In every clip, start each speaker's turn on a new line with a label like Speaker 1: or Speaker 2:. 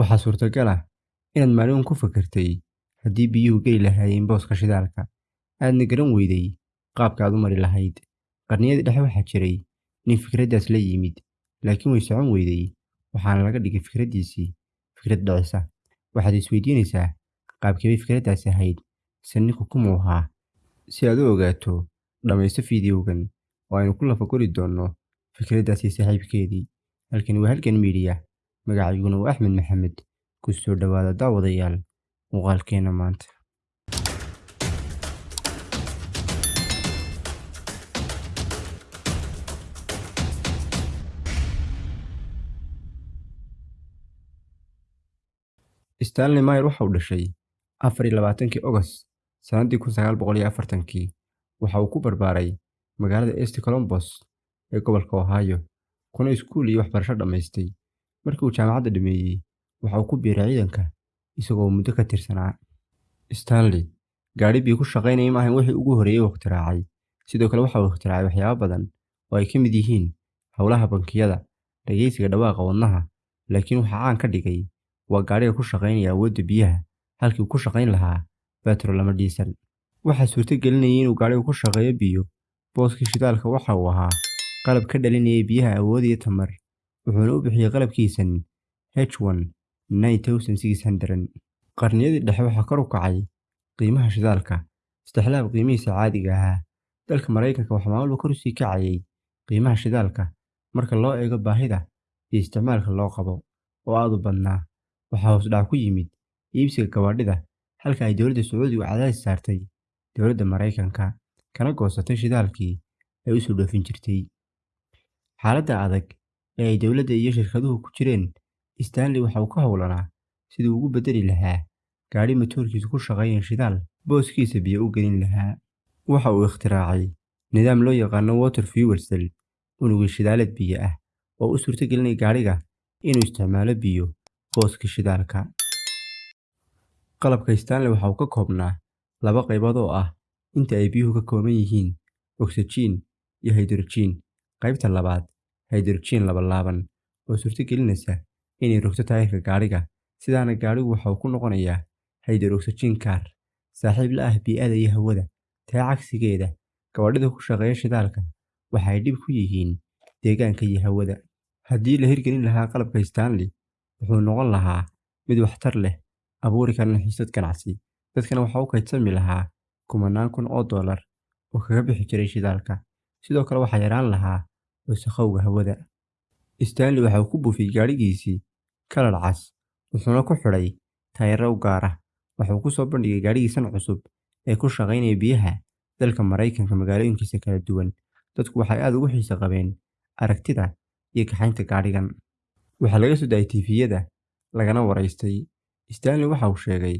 Speaker 1: Waxaa suurtagal ah inaad maalin ku fakartay haddii biyuhu geli lahaayeen booska shidaalka, aadna garan weyday qaabka aad u mari lahayd. Qarniyadii dhexe waxaa jiray nin fikraddaas la yimid, laakiin way socon weyday, waxaana laga dhigay fikraddiisii fikrad dhicisa. Waxaad is weydiinaysaa qaabkee bay fikraddaasi ahayd, mise ninku kumuu ahaa? Si aad u ogaato, dhammayso fiidiyowgan oo aynu ku lafaguri doonno fikraddaas saaxiibkeedii. Halkani waa Halgan Media, magacayguna waa Axmed Maxamed. Ku soo dhawaada daawadayaal muuqaalkeena maanta. Stanley Mayer waxa uu dhashay afar iyo labaatankii August sanadii kun sagaal boqol iyo afartankii. Waxa uu ku barbaaray magaalada East Columbus ee gobolka Ohio, kuna iskuul iyo waxbarasho dhammaystay. Markii uu jaamacadda dhameeyay, waxa uu ku biiray ciidanka isagoo muddo ka tirsanaa. Stanley gaadhi biyo ku shaqaynaya ma ahan wixii ugu horreeyay uu ikhtiraacay. Sidoo kale waxa uu ikhtiraacay waxyaabo badan oo ay ka mid yihiin hawlaha bangiyada, dhageysiga dhawaaqa wadnaha, laakiin waxa caan ka dhigay waa gaadhiga ku shaqaynaya awoodda biyaha halkii uu ku shaqayn lahaa batrool ama diesel. Waxaa suurto gelinayay inuu gaadhigu ku shaqeeyo biyo. Booskii shidaalka waxa uu ahaa qalab ka dhalinaya biyaha awood iyo tamar, wuxuuna u bixiyay qalabkiisan H1 9600. Qarniyadii dhexe waxaa kor u kacay qiimaha shidaalka, istixlaab qiimihiisa caadiga ahaa. Dalka Mareykanka waxaa maalmo kor u sii kacayay qiimaha shidaalka marka loo eego baahida iyo isticmaalka loo qabo oo aad u badnaa. Waxaa hoos u dhac ku yimid iibsiga gawaadhida, halka ay dowladda Sacuudigu cadaadis saartay dowladda Mareykanka, kana goosatay shidaalkii ay u soo dhoofin jirtay. Xaaladda adag ee ay dowladda iyo shirkaduhu ku jireen, Stanley waxa uu ka howlanaa sidii uu ugu beddeli lahaa gaadhi matoorkiisu ku shaqeeya shidaal booskiisa biyo u gelin lahaa. Waxa uu ikhtiraacay nidaam loo yaqaan water fuel cell, unugyo shidaaleed biyo ah oo u suurtagelinaya gaadhiga inuu isticmaalo biyo booskii shidaalka. Qalabka Stanley waxa uu ka koobnaa laba qaybood oo ah inta ay biyuhu ka kooban yihiin oksijiin iyo haydrojiin. Qaybta labaad, haydrojiin labalaaban, oo suurtagelinaysa inay rogto taayirka gaadhiga, sidaana gaadhigu waxa uu ku noqonayaa hydroxygen car, saaxiib la ah bii'ada iyo hawada. Taa cagsigeeda, gawaadhida ku shaqeeya shidaalka waxa ay dhib ku yihiin deegaanka iyo hawada. Haddii la hirgelin lahaa qalabka Stanley, wuxuu noqon lahaa mid waxtar leh, abuuri karana xiisad ganacsi, dadkana waxa uu kaydsami lahaa kumanaan kun oo dollar oo kaga bixi jiray shidaalka. Sidoo kale waxaa yaraan lahaa wasakhowga hawada. Stanley waxa uu ku buufiyay gaadhigiisii kalar cas, wuxuuna ku xidhay taayirro u gaar ah. Waxa uu ku soo bandhigay gaadhigiisan cusub ee ku shaqeynaya biyaha dalka Mareykanka magaalooyinkiisa kala duwan. Dadku waxay aad ugu xiiso qabeen aragtida iyo kaxaynta gaadhigan. Waxaa laga soo daayay TV-yada, lagana waraystay. Stanley waxa uu sheegay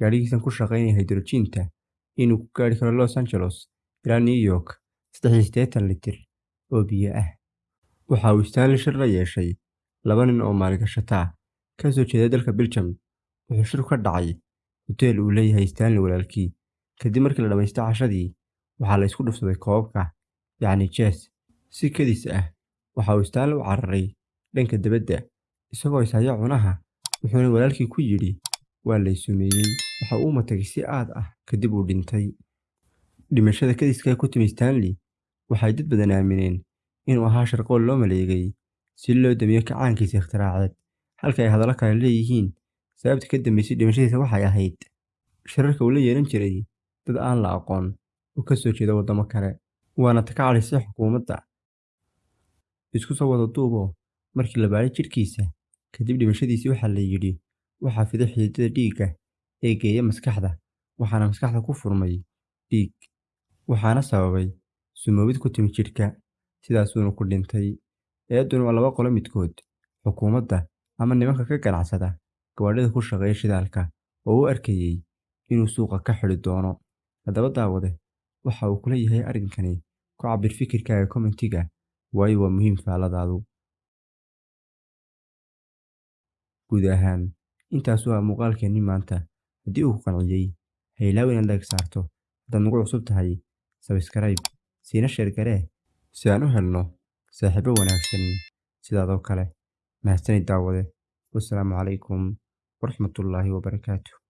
Speaker 1: gaadhigiisan ku shaqeynaya haydrojiinta inuu ku gaadhi karo Los Angeles ilaa New York litir oo biyo ah. Waxa uu Stanley shir la yeeshay laba nin oo maalgashata ka soo jeeda dalka Belgium. Wuxuu shirku ka dhacay huteel uu leeyahay Stanley walaalkii. Kadib markii la dhammaystay cashadii, waxaa la isku dhufsaday koobabka, yacni chess. Si kedis ah, waxa uu Stanley u cararay dhanka dibadda, isagoo is haya cunaha, wuxuuna walaalkii ku yidhi waa la sumeeyey. Waxa uu matagay si aad ah kadib uu dhintay. Dhimashada kediska ah ku timi Stanley waxay dad badan aamineen inuu ahaa shirqool loo maleegay si loo damiyo kacaankiisa ikhtiraaced, halka ay hadallo kale leeyihiin sababta ka dambeysay dhimashadiisa waxay ahayd shirarka uu la yeelan jiray dad aan la aqoon oo ka soo jeeda waddamo kale, waana ta ka cadhaysay xukuumadda. Isku soo wada duuboo, markii la baadhay jidhkiisa kadib dhimashadiisii waxaa la yidhi waxaa fiday xididdada dhiigga ee geeya maskaxda, waxaana maskaxda ku furmay dhiig, waxaana sababay sumoobid ku timi jidhka, sidaasuuna ku dhintay. Eeduna waa laba qolo midkood, xukuumadda ama nimanka ka ganacsada gawaadhida ku shaqeeya shidaalka oo u arkayay inuu suuqa ka xidhi doono. Haddaba daawade, waxa uu kula yahay arrinkani ku cabbir fikirkaaga kommentiga, waayo waa muhiim faalladaadu. Guud ahaan, intaas waa muuqaalkeennii maanta. Haddii uu ku qanciyay, ha ilaawin inaad saarto. Haddaad nagu cusub tahay, subscribe, siina sheer garee si aan u helno saaxiibo wanaagsan sidaadoo kale. Mahadsanid daawade. Wassalaamu calaykum waraxmatullaahi wabarakaatuh.